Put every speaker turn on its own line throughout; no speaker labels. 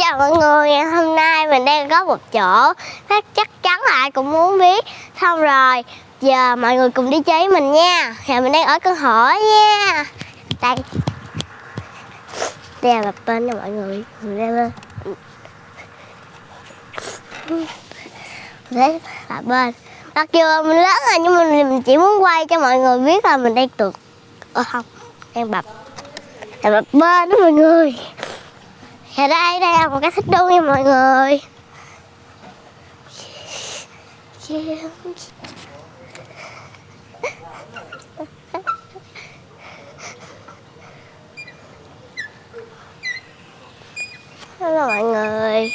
chào mọi người, ngày hôm nay mình đang có một chỗ Chắc chắc chắn là ai cũng muốn biết. Xong rồi, giờ mọi người cùng đi chơi với mình nha. Giờ mình đang ở căn hộ nha. Đây. Đây là bập bên cho mọi người. Mình leo lên. Đấy là bên. Mặc dù mình lớn rồi nhưng mình chỉ muốn quay cho mọi người biết là mình đang tuột Ờ không, đang bập. Là bập bên đó mọi người. Ở đây, đây là một cái thích đu nha mọi người. Hello mọi người.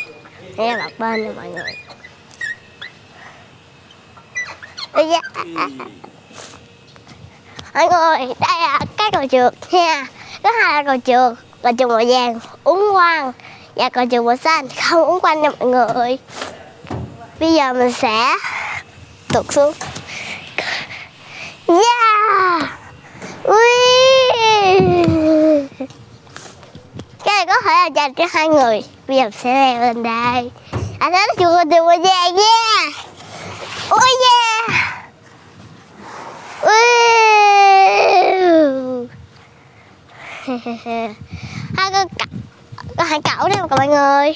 Đây là bập bên nha mọi người. Ây. Mọi người, đây là cái cầu trượt nha. Có hai là cầu trượt còn trường màu vàng, uống quăng Và dạ, còn trường màu xanh, không uống quanh nha mọi người. Bây giờ mình sẽ tụt xuống. Yeah Ui! Cái này có thể là dành cho hai người. Bây giờ mình sẽ leo lên đây. À thấy là trường màu vàng nha. Oh yeah Ui! hai con cậu có hai cậu đấy mọi người.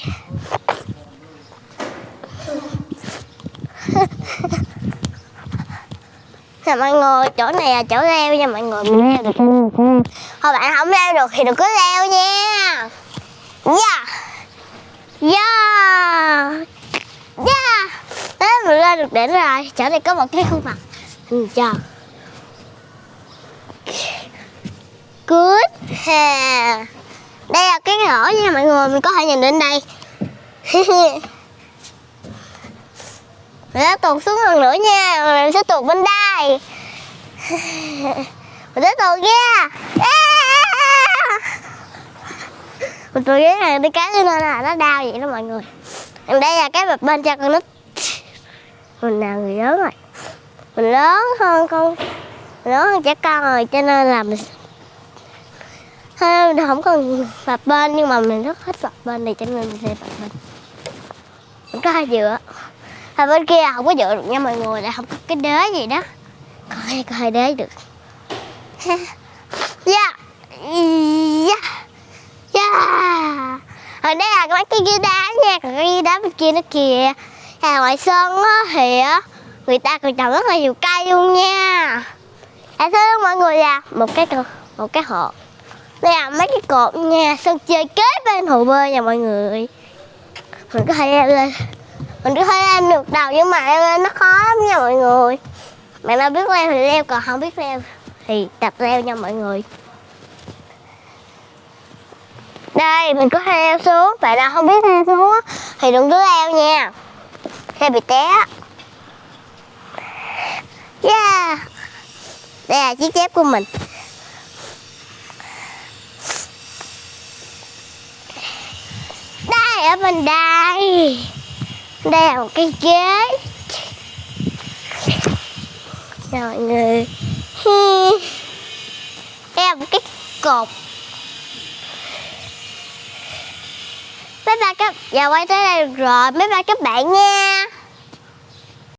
Nè mọi người chỗ này là chỗ leo nha mọi người. Mình leo được thôi bạn không leo được thì đừng có leo nha. Yeah yeah yeah thế mình lên được đỉnh rồi. Chỗ này có một cái khuôn mặt. Hình tròn good ha đây là cái ngõ nha mọi người, mình có thể nhìn đến đây. Mình sẽ tuột xuống lần nữa nha mình sẽ tuột bên đây. Mình sẽ tuột nha. Mình tuột cái này cái cái cho nên là nó đau vậy đó mọi người. Đây là cái bập bên cho con nít. Mình là người lớn rồi. Mình lớn hơn con mình lớn hơn trẻ con rồi, cho nên là mình Thôi, không cần bập bên nhưng mà mình rất thích bập bên này cho nên mình sẽ bập bên. Mình có hai dựa Hai bên kia không có dựa được nha mọi người là không có cái đế gì đó. Còn đây có hai đế được. Yeah. Yeah. Yeah. Ở đây là mấy cái ghi đá nha còn cái ghi đá bên kia nó kìa. À, ngoài sân á thì á người ta còn trồng rất là nhiều cây luôn nha. À, thưa mọi người là một cái một cái hộp đây là mấy cái cột nha. Sân chơi kế bên hồ bơi nha mọi người. Mình có thể leo lên. Mình có thể leo được đầu nhưng mà leo lên nó khó lắm nha mọi người. Bạn nào biết leo thì leo, còn không biết leo thì tập leo nha mọi người. Đây, mình có thể leo xuống. Bạn nào không biết leo xuống thì đừng cứ leo nha. Sẽ bị té yeah. Đây là chiếc dép của mình. Bên đây. Đây là một cái ghế. Rồi mọi người. Đây là một cái cột. Mấy ba các giờ quay tới đây được rồi. Mấy ba các bạn nha.